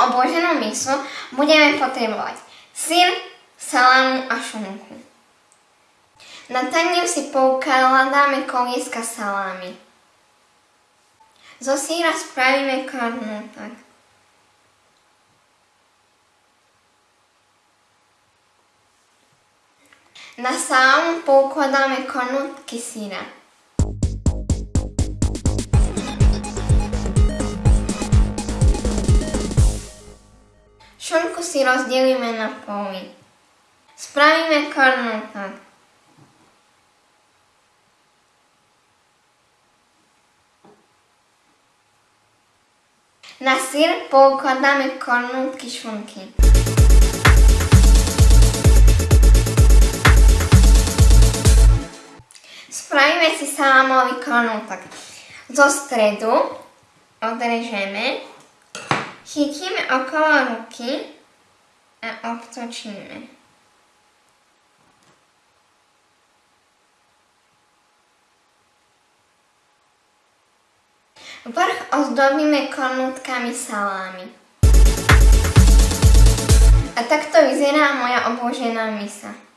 dnešnú obloženú misu budeme potrebovať syr, salámu a šunku. Na tanier si poukladáme kolieska salámy. Zo síra spravíme kornútok. Na salámu poukladáme kornútky síra. Šunku si rozdelíme na poly. Spravíme kornútok. Na syr poukladáme kornútky šunky. Spravíme si salámový kornútok. Zo stredu odrežeme, chytíme okolo ruky a obtočíme. Vrch ozdobíme kornútkami salámy. A takto vyzerá moja obložená misa.